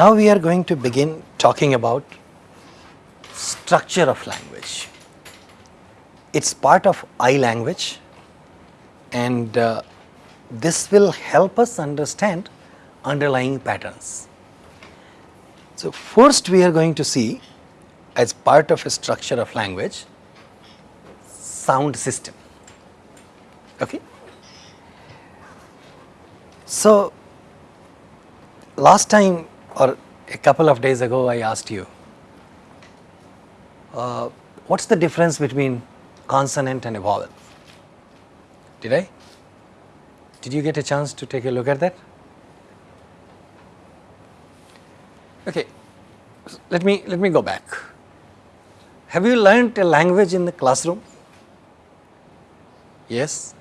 now we are going to begin talking about structure of language. It's part of I language and uh, this will help us understand underlying patterns. So first we are going to see as part of a structure of language sound system. Okay? So last time or a couple of days ago I asked you, uh, what's the difference between consonant and a vowel? Did I? Did you get a chance to take a look at that? Okay, let me, let me go back. Have you learnt a language in the classroom? Yes?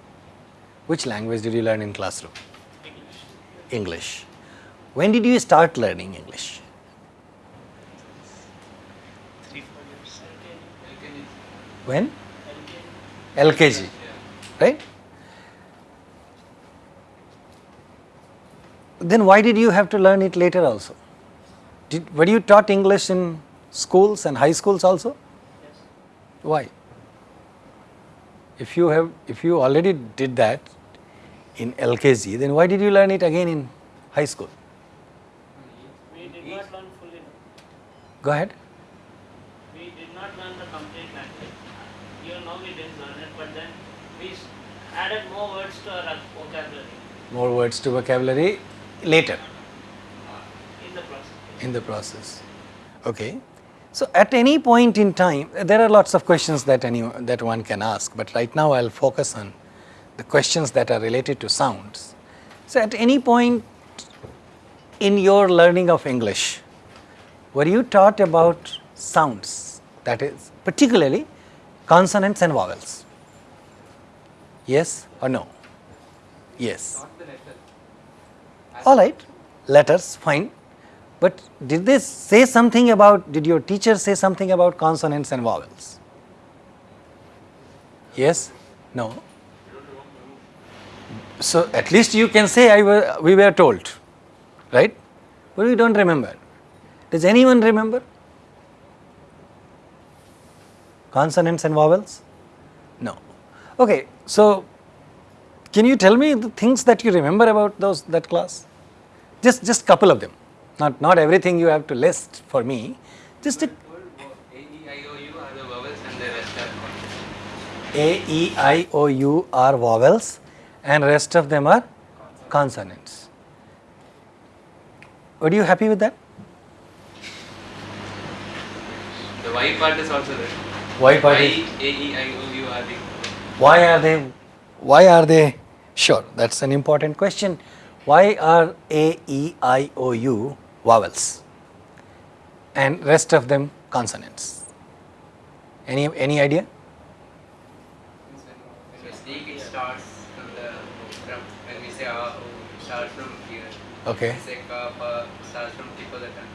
Which language did you learn in classroom? English. English. When did you start learning English? Three, four years. When? LKG, right? Then why did you have to learn it later also? Did, were you taught English in schools and high schools also? Yes. Why? If you have, if you already did that in LKG, then why did you learn it again in high school? We did not learn fully. Go ahead. We did not learn the complete language. Even now we didn't learn it, but then we added more words to our vocabulary More words to vocabulary later uh, in the process. in the process. Okay. So at any point in time, there are lots of questions that any that one can ask, but right now I'll focus on the questions that are related to sounds. So at any point in your learning of English, were you taught about sounds? That is particularly consonants and vowels. Yes or no? Yes. All right, letters, fine. But did they say something about, did your teacher say something about consonants and vowels? Yes? No? So at least you can say I were, we were told, right? But we don't remember. Does anyone remember? Consonants and vowels? No. Okay, so can you tell me the things that you remember about those that class? Just just couple of them. Not not everything you have to list for me. Just a A, E, I, O, U are the vowels and the rest are consonants. A, E, I, O, U are vowels and rest of them are consonants. Were you happy with that? The Y part is also there. Why Y, part A, is- E, I, O, U are the Why are they, why are they, sure, that's an important question. Why are A, E, I, O, U vowels and rest of them consonants? Any, any idea? When we speak, it starts from the from when we say ah, oh, it starts from here. Okay. When we say ka, pa, starts from tip of the tongue.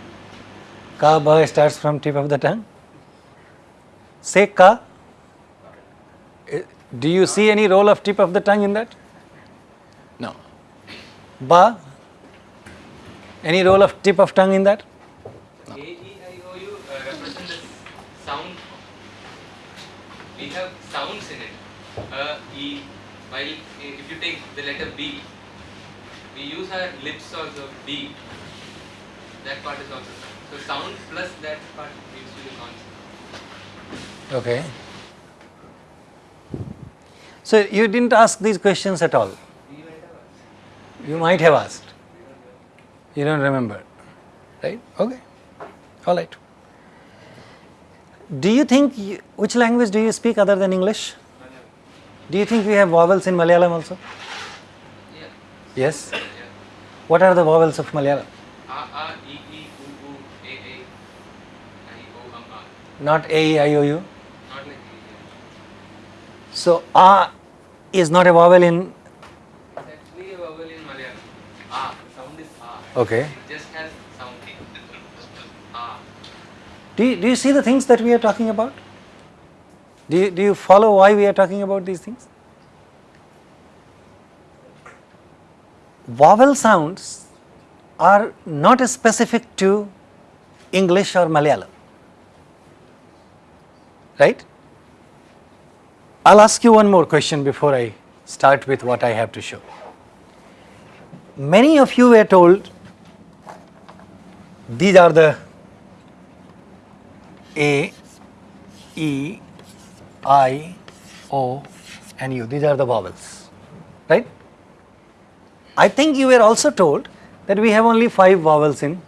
Ka, ba starts from tip of the tongue. Say ka. Eh, Do you see any role of tip of the tongue in that? No. Ba. Any role of tip of tongue in that? A, E, I, O, U uh, represent the sound. We have sounds in it. Uh, E, while if you take the letter B, we use our lips also. B. That part is also sound. So sound plus that part gives you the consonant. Okay. So you didn't ask these questions at all. We might have asked. You might have asked. You don't remember, right? Okay. All right. Do you think, you, which language do you speak other than English? Do you think we have vowels in Malayalam also? Yeah. Yes. Yeah. What are the vowels of Malayalam? A, A, E, E, U, U, A, A, I, O, um, Not A, E, I, O, U. So A is not a vowel in, It's actually a vowel in Malayalam. A. The sound is A. okay. It just has sound. A. Do you, do you see the things that we are talking about? Do you, do you follow why we are talking about these things? Vowel sounds are not specific to English or Malayalam. Right? I'll ask you one more question before I start with what I have to show. Many of you were told these are the A, E, I, O and U. These are the vowels, right? I think you were also told that we have only five vowels in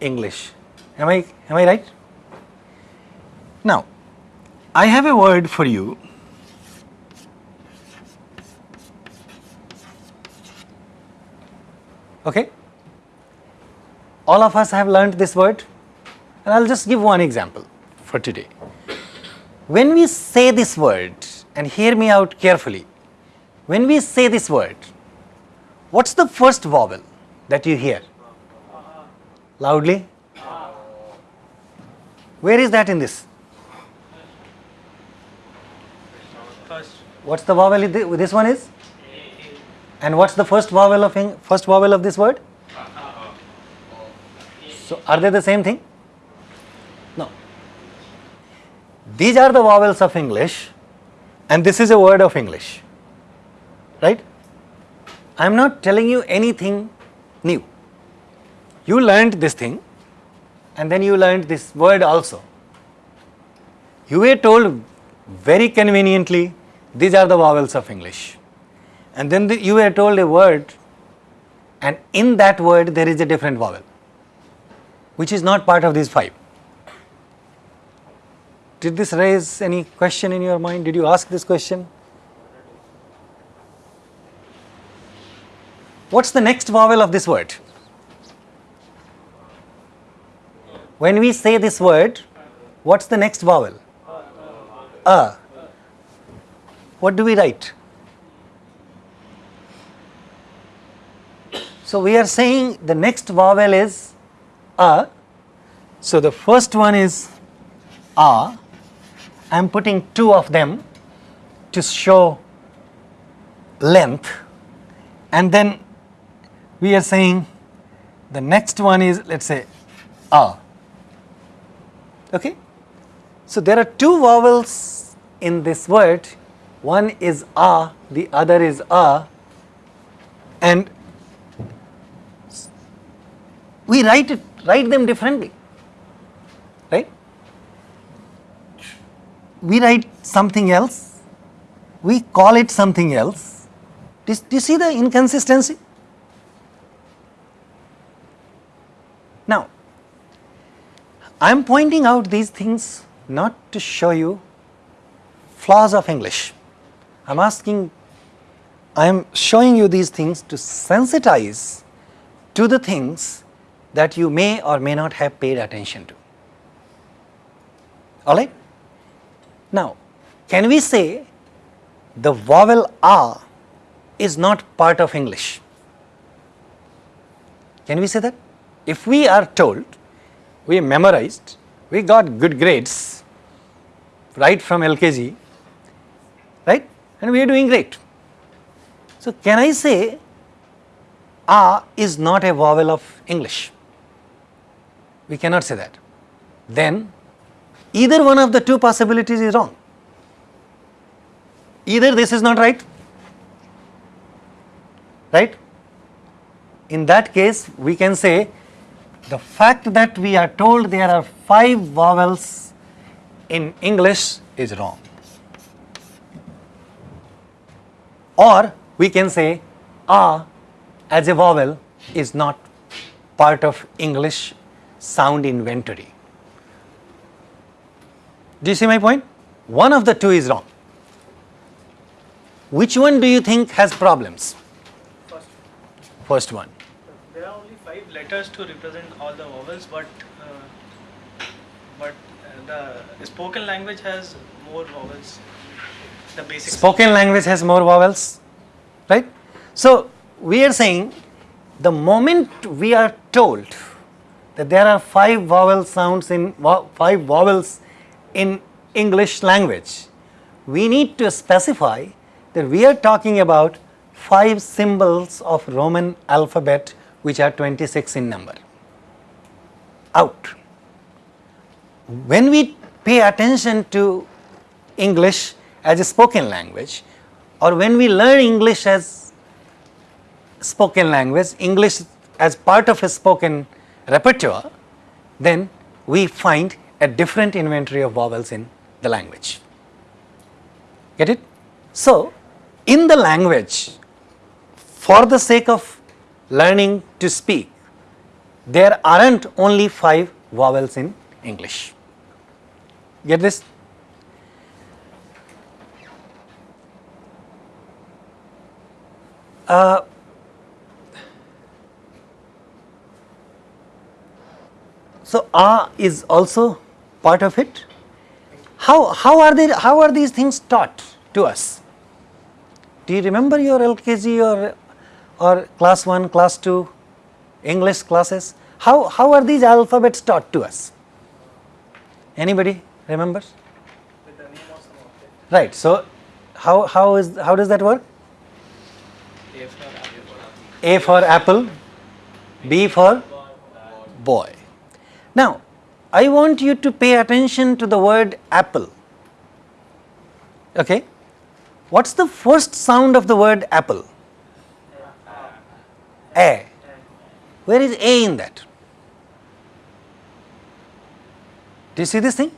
English. Am I, am I right? Now, I have a word for you. Okay? All of us have learned this word and I'll just give one example for today. When we say this word, and hear me out carefully, when we say this word, what's the first vowel that you hear? Loudly? Where is that in this? What's the vowel this one is? And what's the first vowel of first vowel of this word? So are they the same thing? No. These are the vowels of English and this is a word of English. Right? I am not telling you anything new. You learned this thing and then you learned this word also. You were told very conveniently these are the vowels of English. And then the, you were told a word and in that word there is a different vowel which is not part of these five. Did this raise any question in your mind? Did you ask this question? What's the next vowel of this word? When we say this word, what's the next vowel? A. What do we write? So we are saying the next vowel is A. So the first one is A. I am putting two of them to show length and then we are saying the next one is let us say A. Okay? So there are two vowels in this word. One is A, the other is A, and we write it, write them differently, right? We write something else, we call it something else. Do, do you see the inconsistency? Now, I am pointing out these things not to show you flaws of English. I am asking, I am showing you these things to sensitize to the things that you may or may not have paid attention to. Alright? Now, can we say the vowel A is not part of English? Can we say that? If we are told, we memorized, we got good grades right from LKG, right? And we are doing great. So, can I say A is not a vowel of English? We cannot say that. Then either one of the two possibilities is wrong. Either this is not right, right? In that case, we can say the fact that we are told there are five vowels in English is wrong. Or we can say A as a vowel is not part of English sound inventory. Do you see my point? One of the two is wrong. Which one do you think has problems? first, First one. there are only five letters to represent all the vowels, but uh, but uh, the spoken language has more vowels. The basic. Spoken language has more vowels, right? So we are saying the moment we are told that there are five vowel sounds in five vowels in English language, we need to specify that we are talking about five symbols of Roman alphabet which are 26 in number. Out. When we pay attention to English as a spoken language or when we learn English as spoken language, English as part of a spoken repertoire, then we find a different inventory of vowels in the language. Get it? So, in the language, for the sake of learning to speak, there aren't only five vowels in English. Get this? Uh, so, a is also part of it. How, how, are they, how are these things taught to us? Do you remember your LKG or, or class 1, class 2 English classes? How, how are these alphabets taught to us? Anybody remembers? With the name of some object. Right. So, how, how, is, how does that work? A for apple. B for boy. Now, I want you to pay attention to the word apple. Okay? What's the first sound of the word apple? A. Where is A in that? Do you see this thing?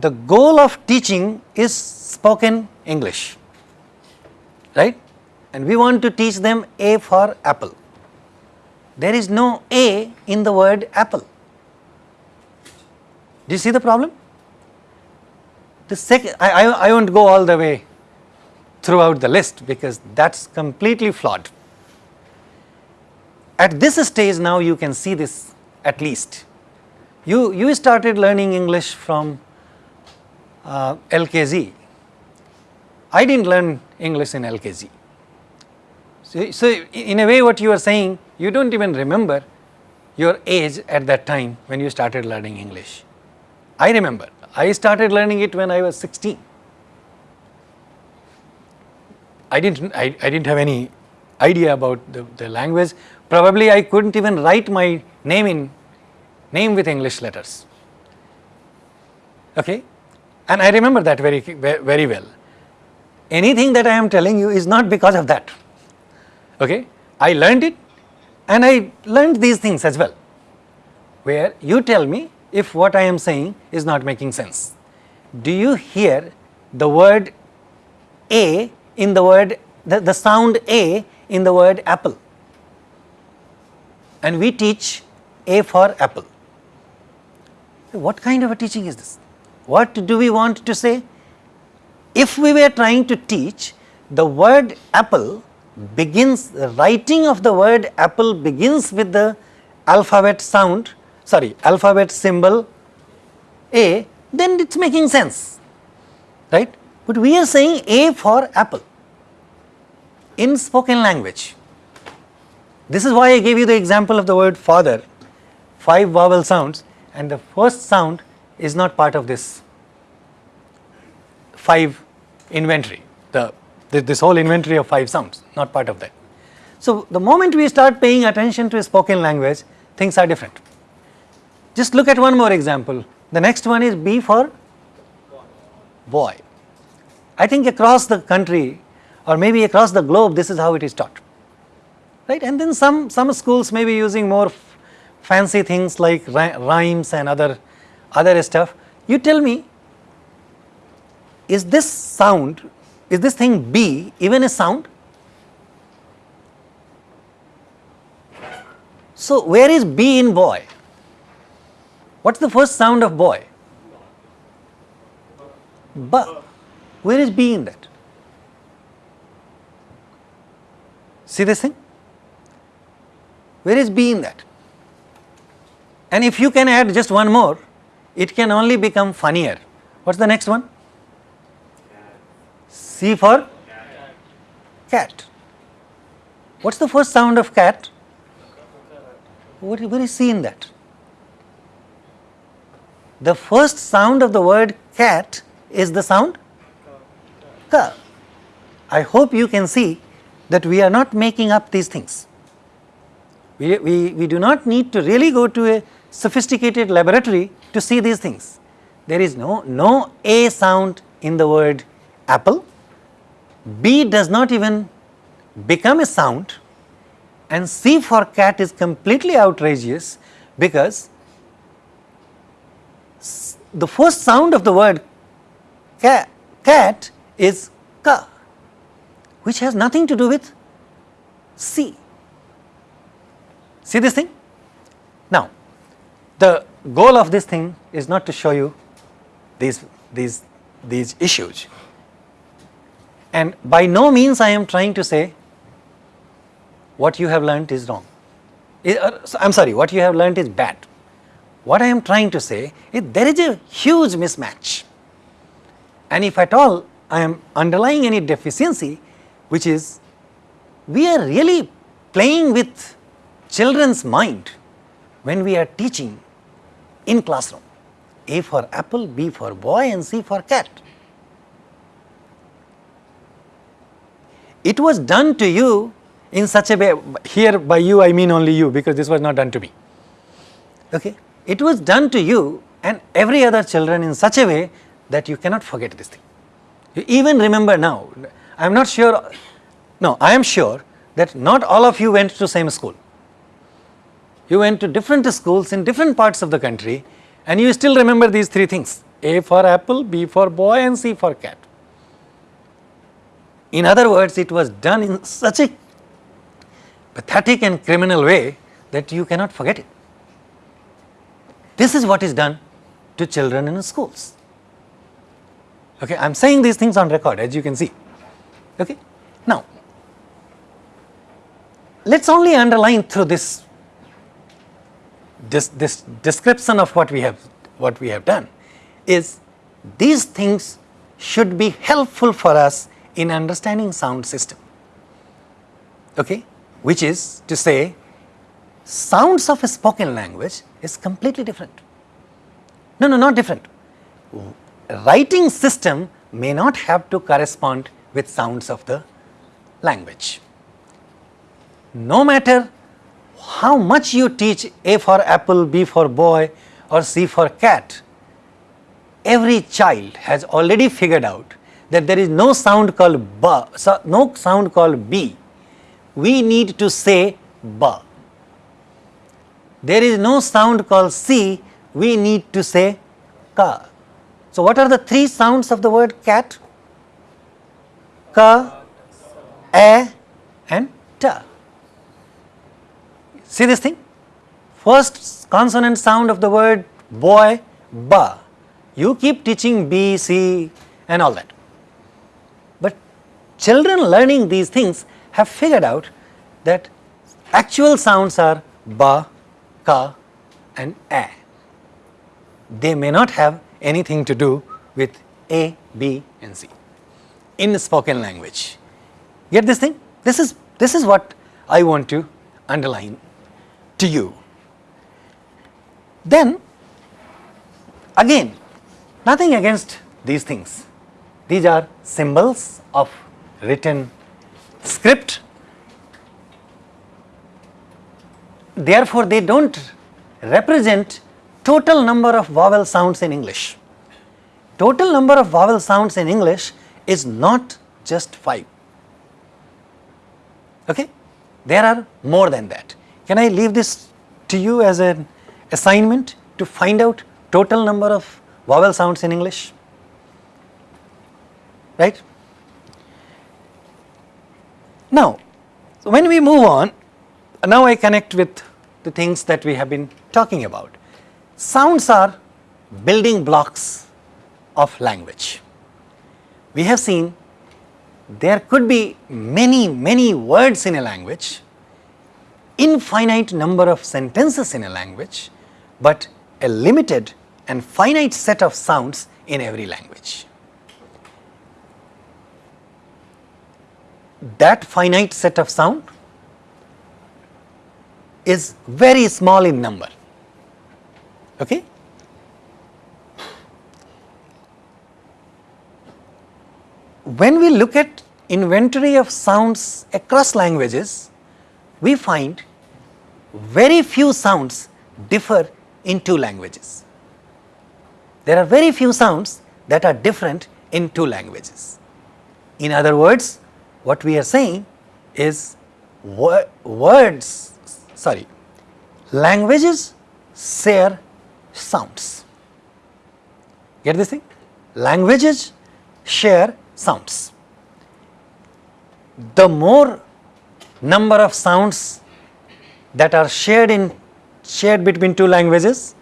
The goal of teaching is spoken English, right? And we want to teach them A for apple. There is no A in the word apple. Do you see the problem? The second, I, I, I won't go all the way throughout the list because that's completely flawed. At this stage now you can see this at least. You, you started learning English from uh, LKG. I didn't learn English in LKG. So, so, in a way what you are saying, you do not even remember your age at that time when you started learning English. I remember, I started learning it when I was 16. I didn't, I, I didn't have any idea about the, the language. Probably I couldn't even write my name in, name with English letters. Okay? And I remember that very, very well. Anything that I am telling you is not because of that. Okay? I learned it and I learned these things as well, where you tell me if what I am saying is not making sense. Do you hear the word A in the word, the, the sound A in the word apple? And we teach A for apple. What kind of a teaching is this? What do we want to say? If we were trying to teach the word apple begins, the writing of the word apple begins with the alphabet sound, sorry, alphabet symbol A, then it is making sense, right. But we are saying A for apple in spoken language. This is why I gave you the example of the word father, five vowel sounds and the first sound is not part of this five inventory, the this whole inventory of five sounds, not part of that. So, the moment we start paying attention to a spoken language, things are different. Just look at one more example. The next one is B for boy. I think across the country or maybe across the globe, this is how it is taught, right? And then some, some schools may be using more fancy things like rhymes and other, other stuff. You tell me, is this sound is this thing B even a sound? So, where is B in boy? What is the first sound of boy? B. Where is B in that? See this thing? Where is B in that? And if you can add just one more, it can only become funnier. What is the next one? C for cat. What is the first sound of cat? What, where is C in that? The first sound of the word cat is the sound ka. I hope you can see that we are not making up these things. We, we, we do not need to really go to a sophisticated laboratory to see these things. There is no, no A sound in the word apple, B does not even become a sound and C for cat is completely outrageous because the first sound of the word cat, cat is ka which has nothing to do with C. See this thing? Now, the goal of this thing is not to show you these, these, these issues. And by no means I am trying to say what you have learnt is wrong. Eh, uh, I am sorry, what you have learnt is bad. What I am trying to say is there is a huge mismatch. And if at all I am underlying any deficiency, which is we are really playing with children's mind when we are teaching in classroom. A for apple, B for boy and C for cat. It was done to you in such a way, here by you I mean only you because this was not done to me. Okay? It was done to you and every other children in such a way that you cannot forget this thing. You even remember now, I am not sure, no, I am sure that not all of you went to same school. You went to different schools in different parts of the country and you still remember these three things, A for apple, B for boy and C for cat. In other words, it was done in such a pathetic and criminal way that you cannot forget it. This is what is done to children in schools. Okay, I am saying these things on record as you can see. Okay. Now, let us only underline through this, this, this description of what we have, what we have done is these things should be helpful for us in understanding sound system, okay, which is to say sounds of a spoken language is completely different. No, no, not different. Writing system may not have to correspond with sounds of the language. No matter how much you teach A for apple, B for boy or C for cat, every child has already figured out that there is no sound called ba, so no sound called b. We need to say ba. There is no sound called c, we need to say ka. So, what are the three sounds of the word cat? Ka, a and ta. See this thing? First consonant sound of the word boy, ba. You keep teaching B, C and all that. Children learning these things have figured out that actual sounds are ba, ka and a. They may not have anything to do with A, B and C in spoken language. Get this thing? This is, this is what I want to underline to you. Then again nothing against these things. These are symbols of written script. Therefore, they do not represent total number of vowel sounds in English. Total number of vowel sounds in English is not just 5. Okay? There are more than that. Can I leave this to you as an assignment to find out total number of vowel sounds in English? Right? Now, so when we move on, now I connect with the things that we have been talking about. Sounds are building blocks of language. We have seen there could be many, many words in a language, infinite number of sentences in a language, but a limited and finite set of sounds in every language. That finite set of sound is very small in number. Okay? When we look at inventory of sounds across languages, we find very few sounds differ in two languages. There are very few sounds that are different in two languages. In other words, what we are saying is wo words, sorry, languages share sounds. Get this thing? Languages share sounds. The more number of sounds that are shared in shared between two languages,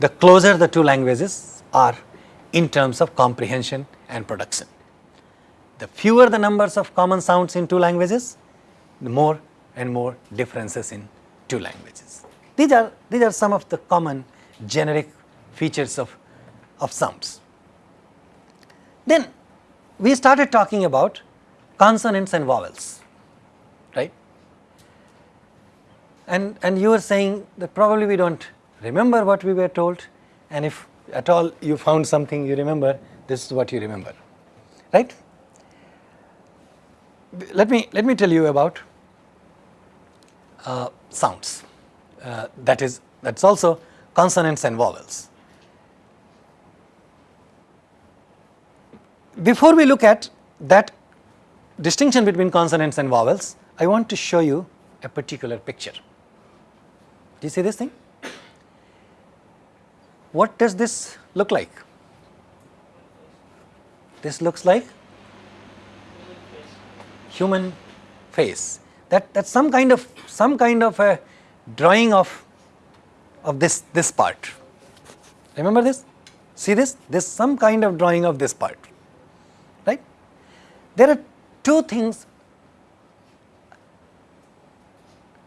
the closer the two languages are in terms of comprehension and production. The fewer the numbers of common sounds in two languages, the more and more differences in two languages. These are, these are some of the common generic features of, of sounds. Then we started talking about consonants and vowels, right? And, and you were saying that probably we don't remember what we were told and if at all you found something you remember, this is what you remember, right? Let me, let me tell you about uh, sounds. Uh, that is, that's also consonants and vowels. Before we look at that distinction between consonants and vowels, I want to show you a particular picture. Do you see this thing? What does this look like? This looks like human face. That that's some kind of some kind of a drawing of of this this part. Remember this? See this? This some kind of drawing of this part. Right? There are two things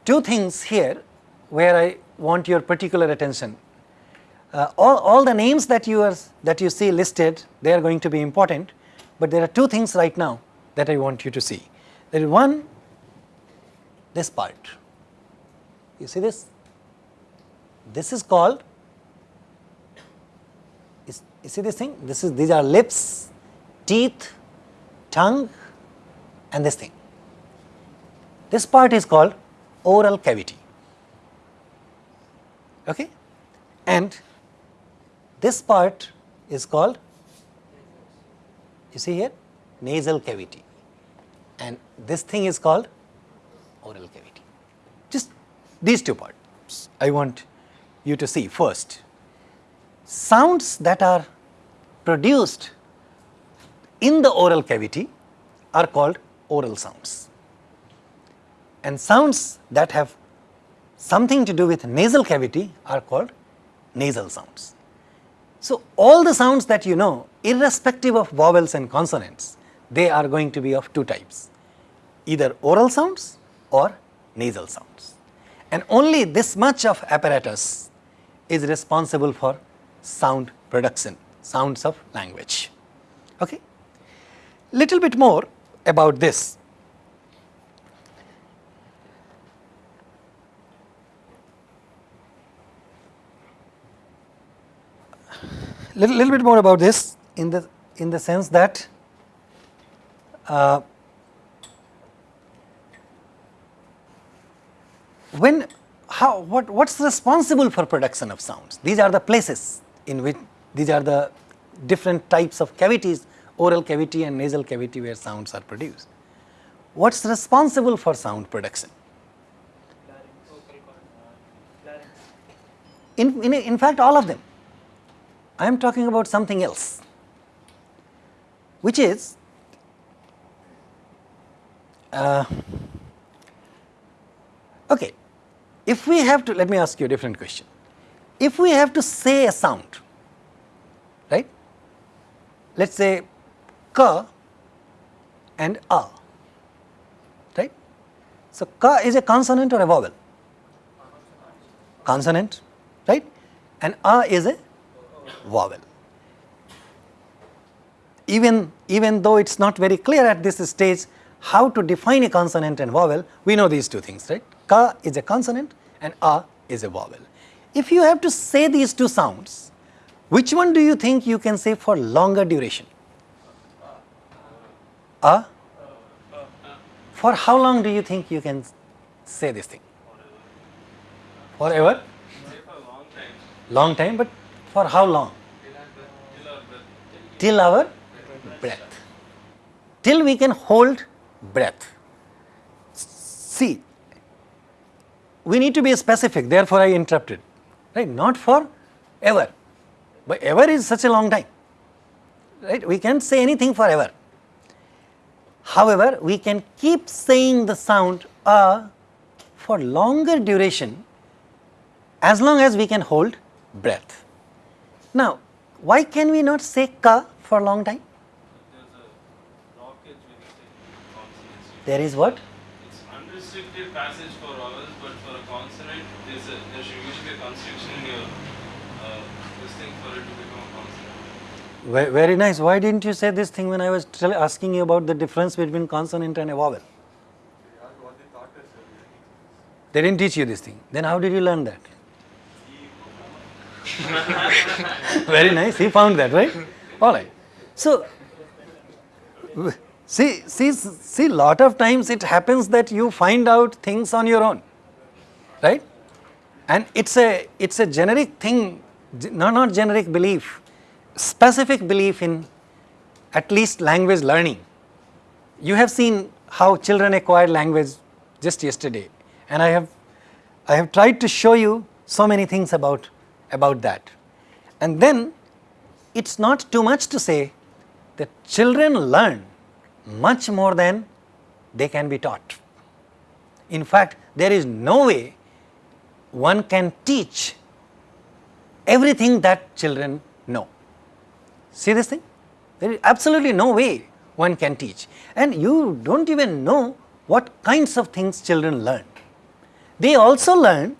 two things here where I want your particular attention. Uh, all, all the names that you are that you see listed they are going to be important, but there are two things right now that I want you to see. There is one this part. You see this? This is called is, you see this thing? This is these are lips, teeth, tongue and this thing. This part is called oral cavity. Okay? And this part is called, you see here, nasal cavity and this thing is called oral cavity. Just these two parts I want you to see first. Sounds that are produced in the oral cavity are called oral sounds and sounds that have something to do with nasal cavity are called nasal sounds. So, all the sounds that you know irrespective of vowels and consonants they are going to be of two types either oral sounds or nasal sounds and only this much of apparatus is responsible for sound production sounds of language. Okay. Little bit more about this little, little bit more about this in the in the sense that uh, when how what what's responsible for production of sounds? These are the places in which these are the different types of cavities oral cavity and nasal cavity where sounds are produced. What's responsible for sound production? In in, in fact all of them. I am talking about something else, which is uh, okay. If we have to, let me ask you a different question. If we have to say a sound, right? Let us say ka and a, right? So, ka is a consonant or a vowel? Consonant, right? And a is a vowel. Even, even though it is not very clear at this stage how to define a consonant and vowel, we know these two things, right? Ka is a consonant and A is a vowel. If you have to say these two sounds, which one do you think you can say for longer duration? A? For how long do you think you can say this thing? Forever? Long time, but for how long? Till our breath. Till we can hold breath. See, we need to be specific, therefore I interrupted. Right? Not for ever. But ever is such a long time. Right? We can't say anything forever. However, we can keep saying the sound a for longer duration as long as we can hold breath. Now, why can we not say ka for a long time? There is what? It's unrestricted passage for vowels, but for a consonant, there's a, there should usually be a constriction in your uh, this thing for it to become a consonant. Ve- Very nice. Why didn't you say this thing when I was asking you about the difference between consonant and a vowel? They didn't teach you this thing. Then how did you learn that? Very nice. He found that, right? All right. So, see, see, see, lot of times it happens that you find out things on your own, right? And it's a, it's a generic thing, ge- no, not generic belief, specific belief in at least language learning. You have seen how children acquire language just yesterday, and I have, I have tried to show you so many things about, about that. And then it's not too much to say that children learn much more than they can be taught. In fact, there is no way one can teach everything that children. See this thing? There is absolutely no way one can teach. And you don't even know what kinds of things children learn. They also learn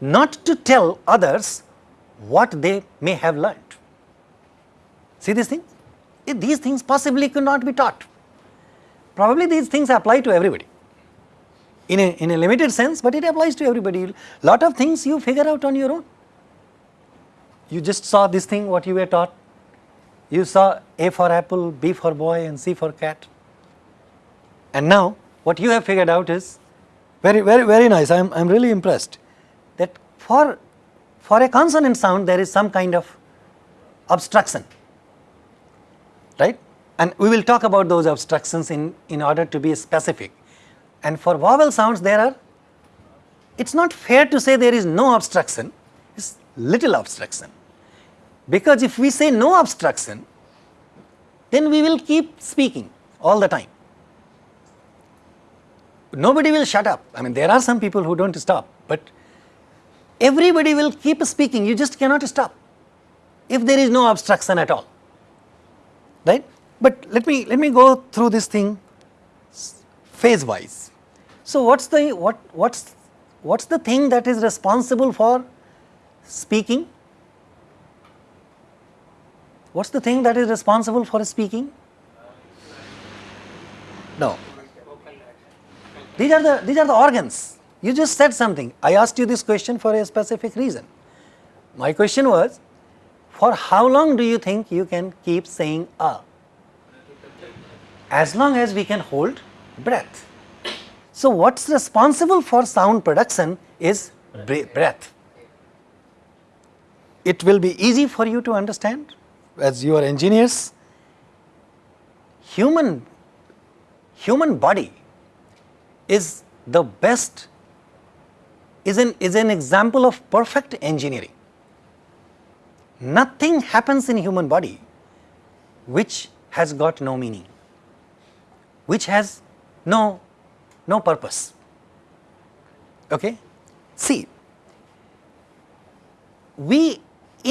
not to tell others what they may have learned. See this thing? These things possibly could not be taught. Probably these things apply to everybody. In a, in a limited sense, but it applies to everybody. Lot of things you figure out on your own. You just saw this thing, what you were taught. You saw A for apple, B for boy, and C for cat. And now, what you have figured out is very, very, very nice. I'm, I'm really impressed that for, for a consonant sound, there is some kind of obstruction, right? And we will talk about those obstructions in, in order to be specific. And for vowel sounds, there are, it's not fair to say there is no obstruction, it's little obstruction. Because if we say no obstruction, then we will keep speaking all the time. Nobody will shut up. I mean, there are some people who don't stop, but everybody will keep speaking. You just cannot stop if there is no obstruction at all. Right? But let me let me go through this thing phase wise. So what's the what what's what's the thing that is responsible for speaking? What's the thing that is responsible for speaking? No. These are the these are the organs. You just said something. I asked you this question for a specific reason. My question was, for how long do you think you can keep saying a? As long as we can hold breath. So what's responsible for sound production is breath. It will be easy for you to understand as you are engineers. Human human body is the best is an is an example of perfect engineering nothing happens in human body which has got no meaning which has no no purpose okay see we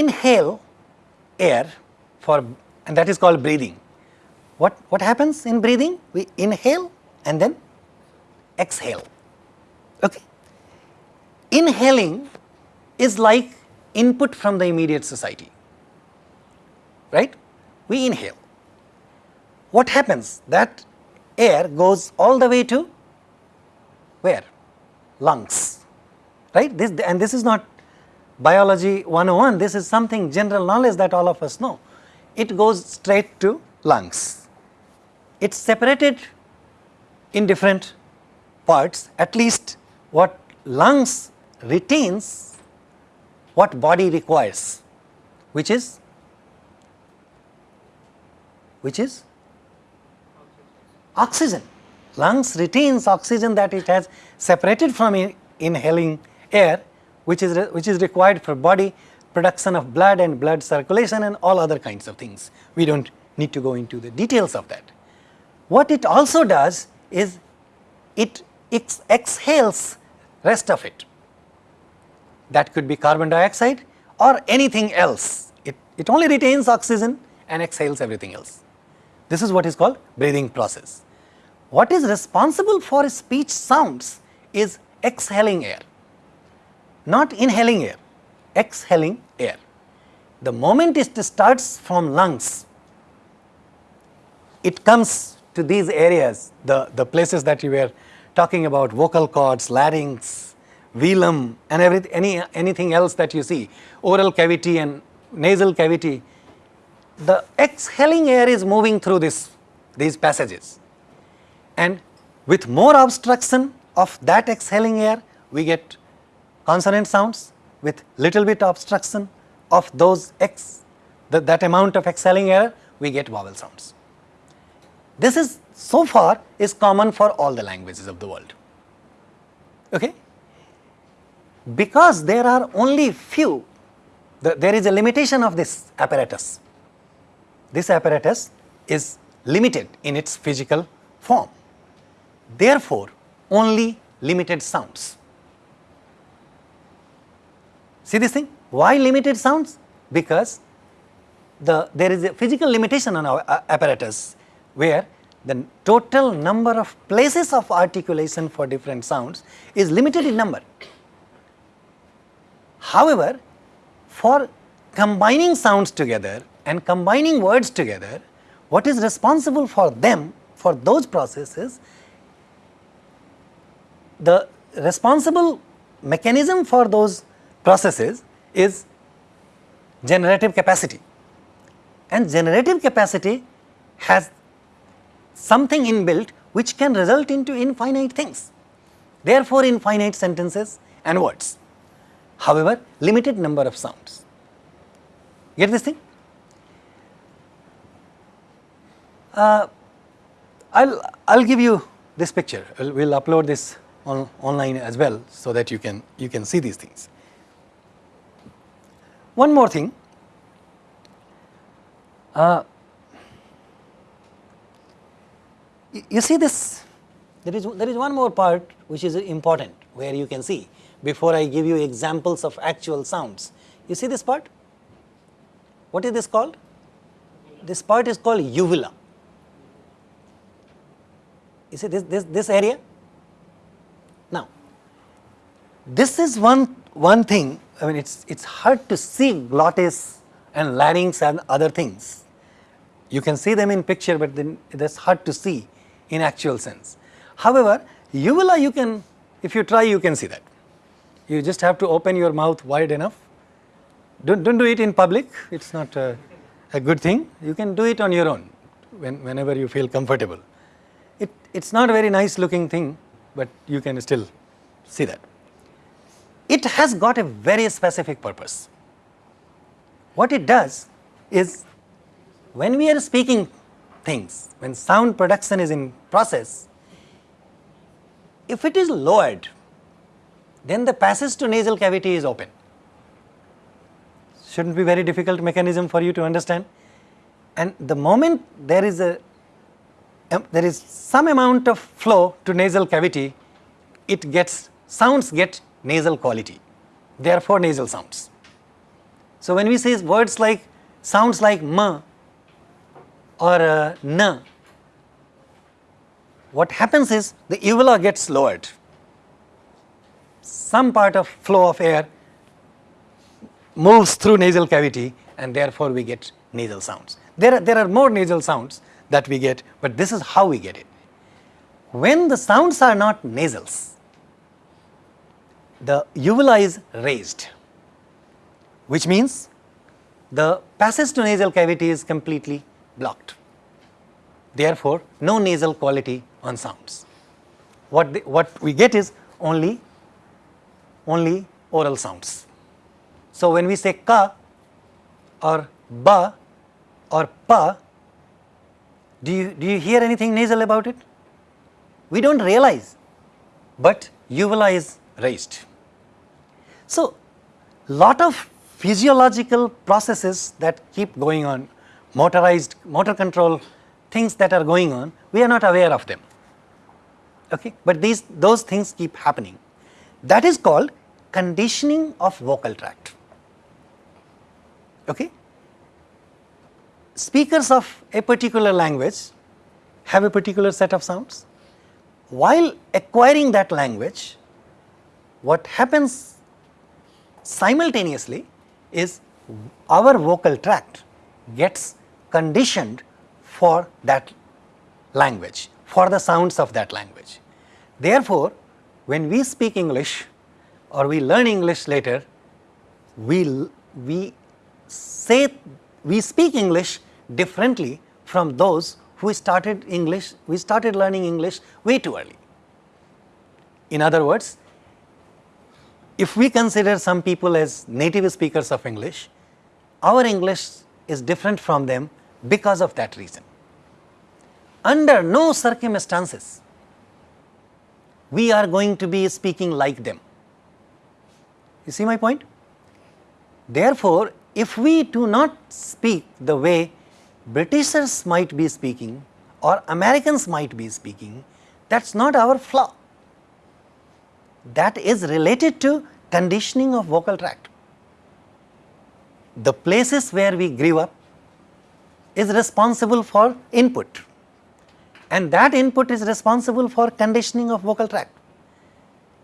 inhale air for and that is called breathing. What what happens in breathing? We inhale and then exhale. Okay? Inhaling is like input from the immediate society. Right? We inhale. What happens? That air goes all the way to where? Lungs. Right? This and this is not biology 101 this is something general knowledge that all of us know it goes straight to lungs it's separated in different parts at least what lungs retains what body requires, which is which is oxygen. Lungs retains oxygen that it has separated from inhaling air, which is, which is required for body production of blood and blood circulation and all other kinds of things. We do not need to go into the details of that. What it also does is it ex- exhales rest of it. That could be carbon dioxide or anything else. It, it only retains oxygen and exhales everything else. This is what is called breathing process. What is responsible for speech sounds is exhaling air, not inhaling air, exhaling air. The moment it starts from lungs, it comes to these areas, the, the places that you were talking about, vocal cords, larynx, velum and every, any, anything else that you see, oral cavity and nasal cavity, the exhaling air is moving through this, these passages. And with more obstruction of that exhaling air, we get consonant sounds. With little bit obstruction of those x, that, that amount of exhaling air, we get vowel sounds. This is so far is common for all the languages of the world. Okay? Because there are only few, the, there is a limitation of this apparatus. This apparatus is limited in its physical form. Therefore, only limited sounds. See this thing? Why limited sounds? Because the, there is a physical limitation on our uh, apparatus where the total number of places of articulation for different sounds is limited in number. However, for combining sounds together and combining words together, what is responsible for them, for those processes, the responsible mechanism for those processes is generative capacity. And generative capacity has something inbuilt which can result into infinite things. Therefore, infinite sentences and words. However, limited number of sounds. Get this thing? Uh, I'll, I'll give you this picture. We'll, we'll upload this on, online as well so that you can, you can see these things. One more thing. Uh, you see this, there is, there is one more part which is important where you can see before I give you examples of actual sounds. You see this part? What is this called? This part is called uvula. You see this, this, this area? Now, this is one, one thing, I mean it's, it's hard to see glottis and larynx and other things. You can see them in picture but then that's hard to see in actual sense. However, uvula you can, if you try you can see that. You just have to open your mouth wide enough. Don't, don't do it in public, it's not a, a good thing. You can do it on your own when, whenever you feel comfortable. It, it's not a very nice looking thing, but you can still see that. It has got a very specific purpose. What it does is when we are speaking things, when sound production is in process, if it is lowered, then the passage to nasal cavity is open. Shouldn't be very difficult mechanism for you to understand. And the moment there is a um, there is some amount of flow to nasal cavity, it gets sounds get nasal quality, therefore nasal sounds. So when we say words like sounds like m or uh, n, what happens is the uvula gets lowered. Some part of flow of air moves through nasal cavity and therefore we get nasal sounds. There are, there are more nasal sounds that we get, but this is how we get it. When the sounds are not nasals, the uvula is raised, which means the passage to nasal cavity is completely blocked. Therefore, no nasal quality on sounds. What, the, what we get is only, only oral sounds. So, when we say ka or ba or pa, do you, do you hear anything nasal about it? We do not realize, but uvula is raised. So, lot of physiological processes that keep going on, motorized, motor control things that are going on, we are not aware of them. Okay? But these, those things keep happening. That is called conditioning of vocal tract. Okay? Speakers of a particular language have a particular set of sounds. While acquiring that language, what happens simultaneously is our vocal tract gets conditioned for that language, for the sounds of that language. Therefore, when we speak English or we learn English later, we, we say, we speak English differently from those who started English, we started learning English way too early. In other words, if we consider some people as native speakers of English, our English is different from them because of that reason. Under no circumstances, we are going to be speaking like them. You see my point? Therefore, if we do not speak the way Britishers might be speaking or Americans might be speaking, that is not our flaw. That is related to conditioning of vocal tract. The places where we grew up is responsible for input and that input is responsible for conditioning of vocal tract.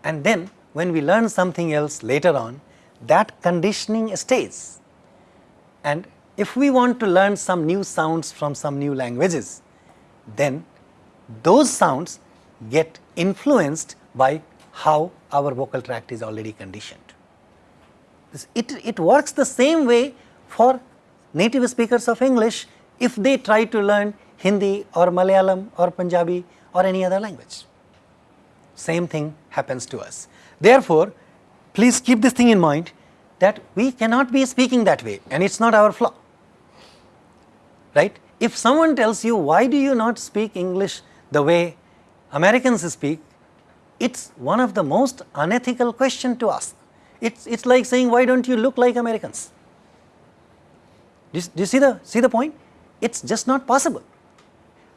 And then when we learn something else later on, that conditioning stays. And if we want to learn some new sounds from some new languages, then those sounds get influenced by how our vocal tract is already conditioned. It, it works the same way for native speakers of English if they try to learn Hindi or Malayalam or Punjabi or any other language. Same thing happens to us. Therefore, please keep this thing in mind that we cannot be speaking that way and it is not our flaw, right. If someone tells you why do you not speak English the way Americans speak, it is one of the most unethical question to ask. It's, it's like saying why don't you look like Americans? Do you, do you see, the, see the point? It's just not possible.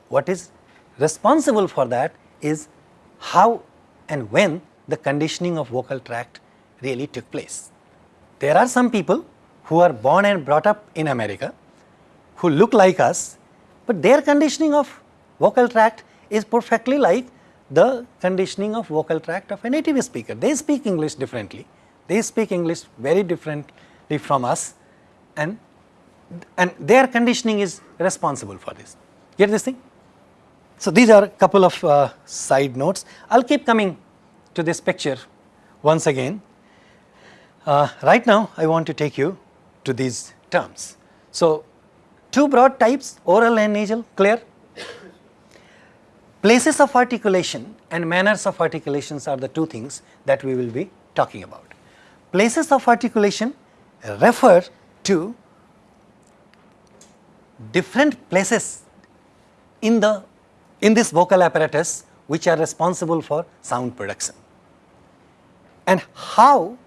What is responsible for that is how and when the conditioning of vocal tract really took place. There are some people who are born and brought up in America who look like us, but their conditioning of vocal tract is perfectly like the conditioning of vocal tract of a native speaker. They speak English differently, they speak English very differently from us and, and their conditioning is responsible for this. Get this thing? So, these are a couple of uh, side notes. I will keep coming to this picture once again. Uh, right now, I want to take you to these terms. So, two broad types oral and nasal clear. Places of articulation and manners of articulations are the two things that we will be talking about. Places of articulation refer to different places in the in this vocal apparatus which are responsible for sound production. And how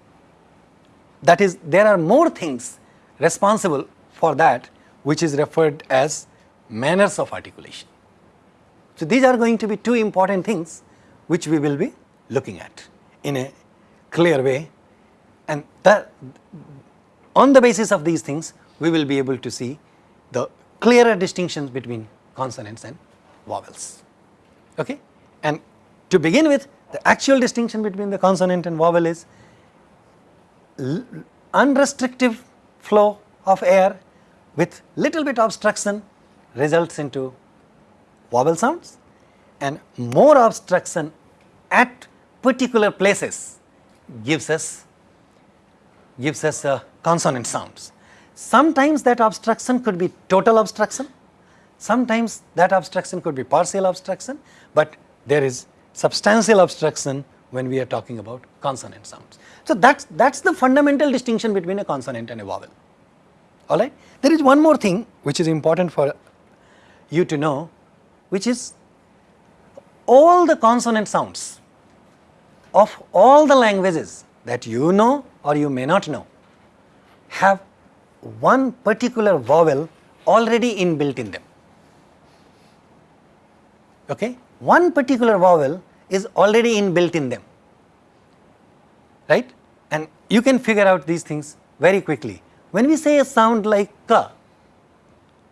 that is there are more things responsible for that which is referred as manners of articulation. So, these are going to be two important things which we will be looking at in a clear way and that on the basis of these things we will be able to see the clearer distinctions between consonants and vowels. Okay? And to begin with the actual distinction between the consonant and vowel is unrestricted flow of air with little bit obstruction results into vowel sounds and more obstruction at particular places gives us gives us uh, consonant sounds. Sometimes that obstruction could be total obstruction Sometimes that obstruction could be partial obstruction, but there is substantial obstruction when we are talking about consonant sounds. So, that is that is the fundamental distinction between a consonant and a vowel, alright. There is one more thing which is important for you to know which is all the consonant sounds of all the languages that you know or you may not know have one particular vowel already inbuilt in them. Okay? One particular vowel is already inbuilt in them, right? And you can figure out these things very quickly. When we say a sound like ka,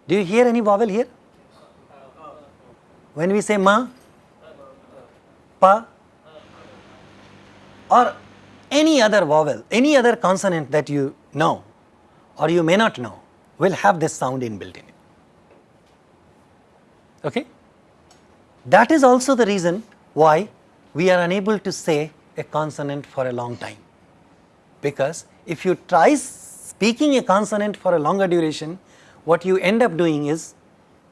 do you hear any vowel here? When we say ma, pa, or any other vowel, any other consonant that you know or you may not know will have this sound inbuilt in it. Okay? That is also the reason why we are unable to say a consonant for a long time. Because if you try speaking a consonant for a longer duration, what you end up doing is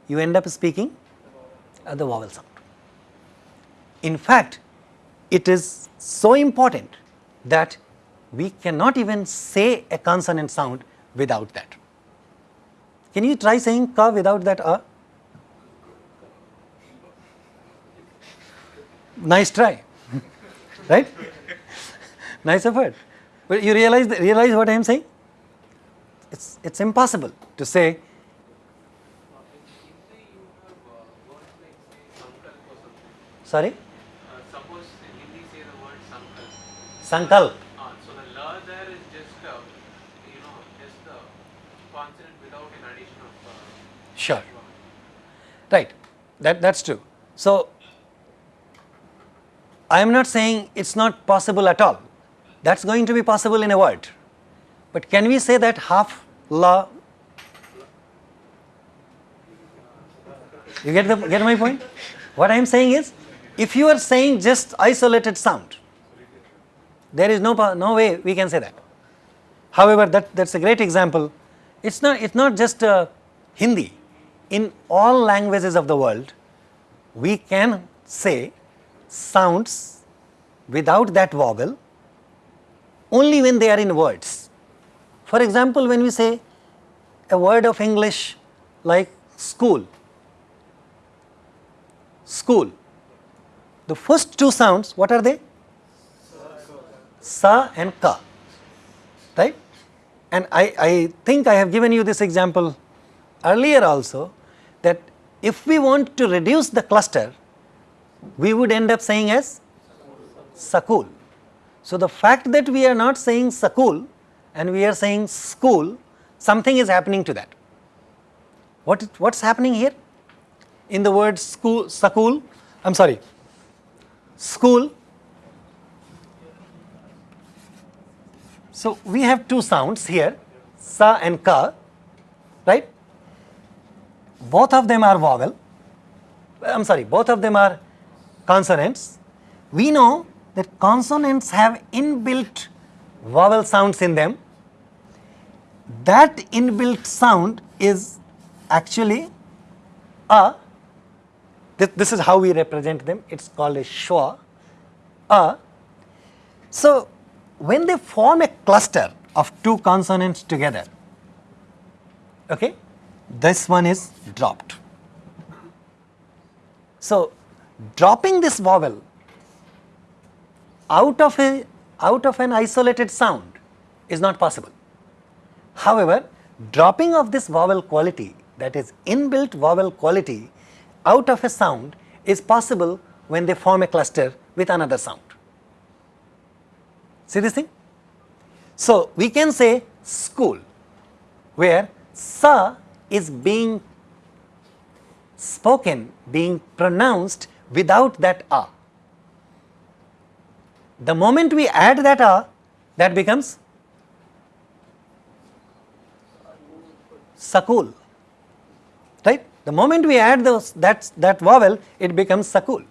you end up speaking the vowel sound. In fact, it is so important that we cannot even say a consonant sound without that. Can you try saying ka without that a? Nice try, right? nice effort. But you realize realize what I am saying? It's it's impossible to say. Sorry, Uh, suppose in Hindi say the word sankalp. sankalp. Ah, so the la there is just uh, you know just the consonant without an addition of. Uh, Sure. Right, that, that's true. So, I am not saying it's not possible at all. That's going to be possible in a word. But can we say that half la? You get the get my point? What I am saying is, if you are saying just isolated sound, there is no no way we can say that. However, that that's a great example. It's not it's not just uh, Hindi. In all languages of the world, we can say sounds without that vowel only when they are in words. For example, when we say a word of English like school, school, the first two sounds, what are they? Sa and ka, right? And I, I think I have given you this example earlier also that if we want to reduce the cluster, we would end up saying as sakul. So, the fact that we are not saying sakul and we are saying school, something is happening to that. What what's happening here? In the word school, sakul, I'm sorry, school. So, we have two sounds here, sa and ka, right? Both of them are vowel, I am sorry, both of them are consonants. We know that consonants have inbuilt vowel sounds in them. That inbuilt sound is actually a, this, this is how we represent them, it is called a schwa, a. Uh, so, when they form a cluster of two consonants together, okay, this one is dropped. So, dropping this vowel out of a out of an isolated sound is not possible. However, dropping of this vowel quality that is inbuilt vowel quality out of a sound is possible when they form a cluster with another sound. See this thing? So, we can say school where sa is being spoken, being pronounced without that a. The moment we add that a, that becomes sakul, right? The moment we add those that that vowel, it becomes sakul.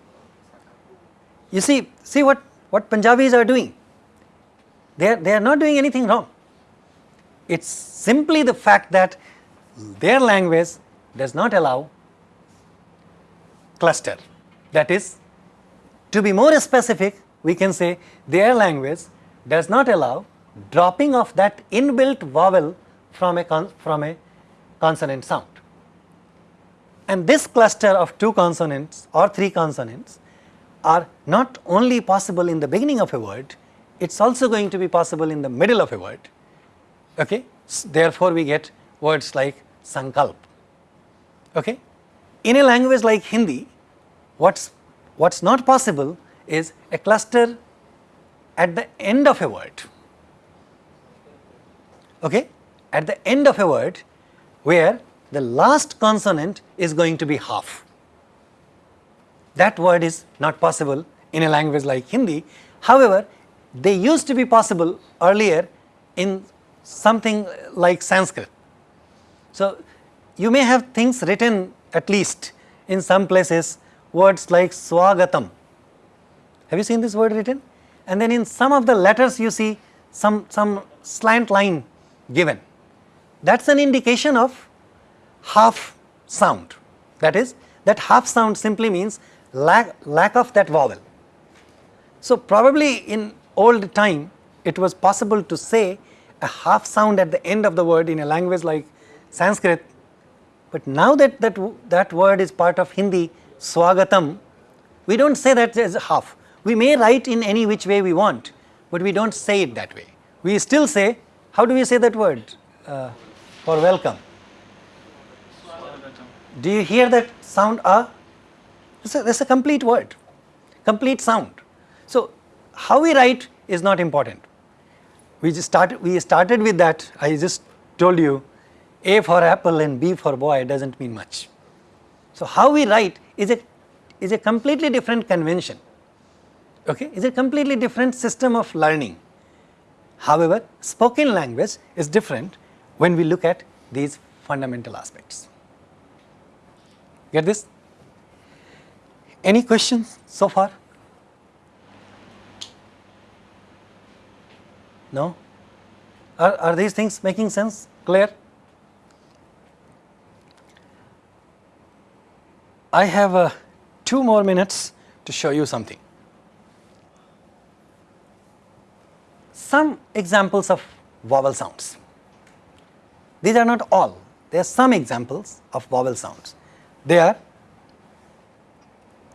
You see, see what what Punjabis are doing. They are, they are not doing anything wrong. It's simply the fact that their language does not allow cluster. That is, to be more specific, we can say their language does not allow dropping of that inbuilt vowel from a, from a consonant sound. And this cluster of two consonants or three consonants are not only possible in the beginning of a word, it is also going to be possible in the middle of a word. Okay? Therefore, we get words like sankalp. Okay? In a language like Hindi, what's what's not possible is a cluster at the end of a word. Okay? At the end of a word where the last consonant is going to be half. That word is not possible in a language like Hindi. However, they used to be possible earlier in something like Sanskrit. So, you may have things written at least in some places words like swagatam. Have you seen this word written? And then in some of the letters you see some, some slant line given. That is an indication of half sound. That is, that half sound simply means lack, lack of that vowel. So, probably in old time it was possible to say a half sound at the end of the word in a language like Sanskrit, but now that that, that word is part of Hindi, swagatam, we do not say that as half. We may write in any which way we want, but we do not say it that way. We still say, how do we say that word uh, for welcome? Do you hear that sound ah? Is a, a complete word, complete sound. So, how we write is not important. We just started, we started with that, I just told you A for apple and B for boy does not mean much. So, how we write is a, is a completely different convention, okay, is a completely different system of learning. However, spoken language is different when we look at these fundamental aspects. Get this? Any questions so far? No? Are, are these things making sense? Clear? I have uh, two more minutes to show you something. Some examples of vowel sounds. These are not all, there are some examples of vowel sounds. They are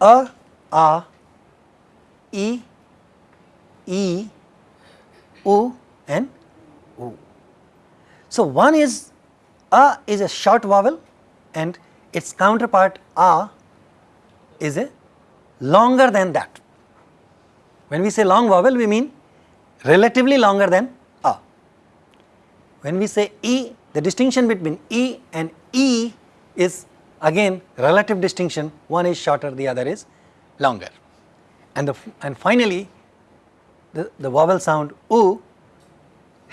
a, a, e, e, u and u. So, one is a is a short vowel and its counterpart a is a longer than that. When we say long vowel we mean relatively longer than a. When we say e the distinction between e and e is again relative distinction one is shorter the other is longer and the and finally the, the vowel sound u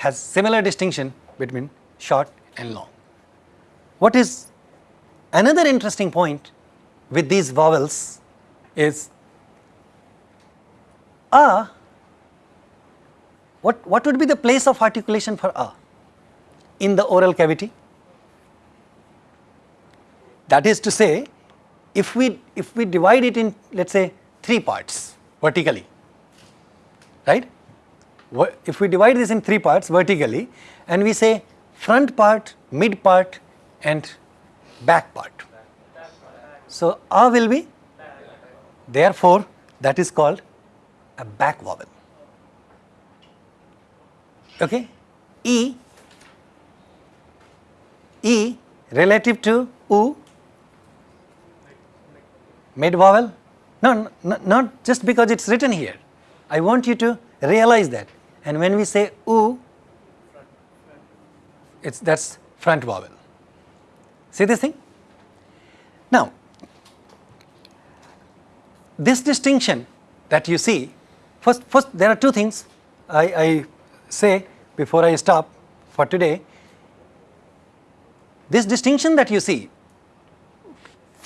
has similar distinction between short and long. What is another interesting point with these vowels is a what, what would be the place of articulation for a in the oral cavity? That is to say if we if we divide it in let us say three parts vertically right. If we divide this in three parts vertically and we say front part, mid part and back part. So, A will be therefore that is called a back vowel. Okay. E, E relative to U, mid vowel, no, no, not just because it is written here. I want you to realize that and when we say u, it's that's front vowel. See this thing? Now, this distinction that you see, first, first there are two things I, I say before I stop for today. This distinction that you see,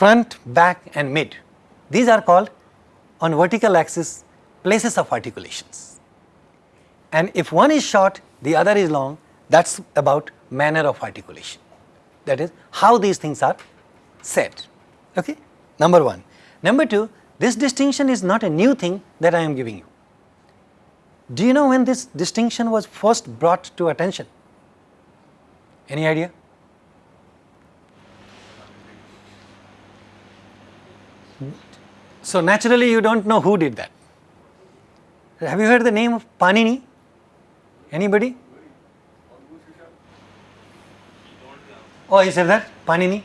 front, back and mid, these are called on vertical axis places of articulations. And if one is short, the other is long, that is about manner of articulation. That is how these things are said. Okay? Number one. Number two, this distinction is not a new thing that I am giving you. Do you know when this distinction was first brought to attention? Any idea? So naturally you don't know who did that. Have you heard the name of Panini? Anybody? Oh, you said that? Panini?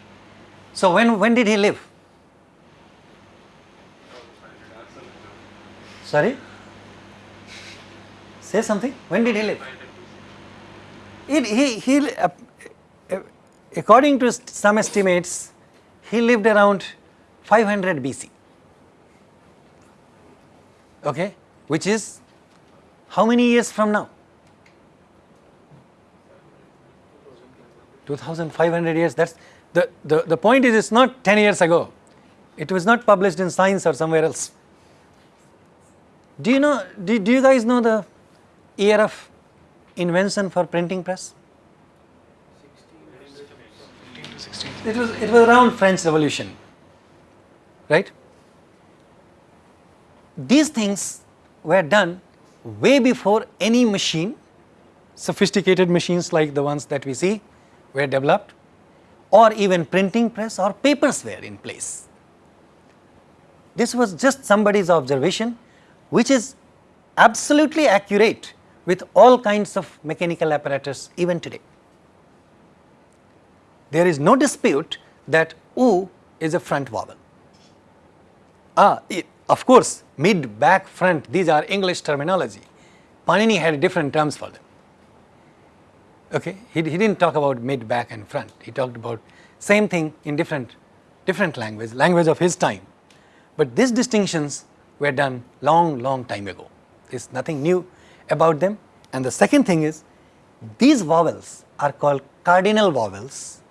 So when, when did he live? Sorry? Say something. When did he live? It, he, he, uh, according to some estimates, he lived around 500 BC. Okay, which is how many years from now? 2500 years. That's the, the, the point is it's not 10 years ago. It was not published in Science or somewhere else. Do you know, do, do you guys know the year of invention for printing press? 15 16. It was, it was around French Revolution, right? These things were done way before any machine, sophisticated machines like the ones that we see were developed or even printing press or papers were in place. This was just somebody's observation which is absolutely accurate with all kinds of mechanical apparatus even today. There is no dispute that oo is a front vowel. Ah, it, of course, mid, back, front, these are English terminology. Panini had different terms for them. Okay, he, he didn't talk about mid, back and front. He talked about same thing in different, different language, language of his time. But these distinctions were done long, long time ago. There's nothing new about them. And the second thing is, these vowels are called cardinal vowels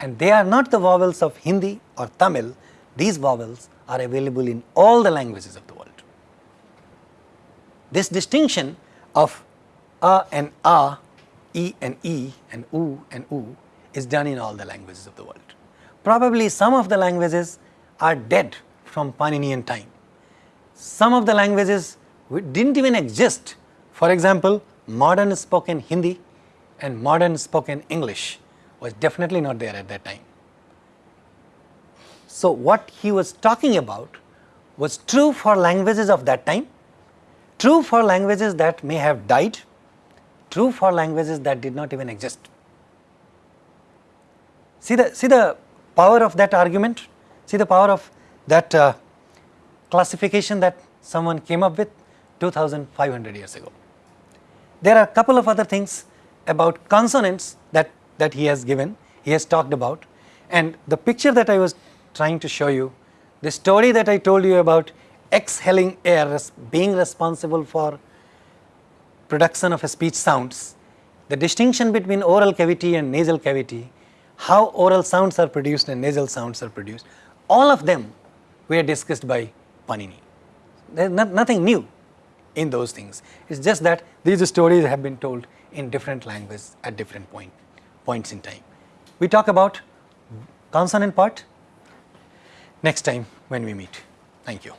and they are not the vowels of Hindi or Tamil. These vowels are available in all the languages of the world. This distinction of a and a, e and e and u and u is done in all the languages of the world. Probably some of the languages are dead from Paninian time. Some of the languages didn't even exist. For example, modern spoken Hindi and modern spoken English was definitely not there at that time. So, what he was talking about was true for languages of that time, true for languages that may have died, true for languages that did not even exist. See the, see the power of that argument, see the power of that uh, classification that someone came up with 2500 years ago. There are a couple of other things about consonants that, that he has given, he has talked about and the picture that I was trying to show you, the story that I told you about exhaling air being responsible for production of speech sounds, the distinction between oral cavity and nasal cavity, how oral sounds are produced and nasal sounds are produced, all of them were discussed by Panini. There is not, nothing new in those things. It is just that these stories have been told in different languages at different point, points in time. We talk about consonant part next time when we meet. Thank you.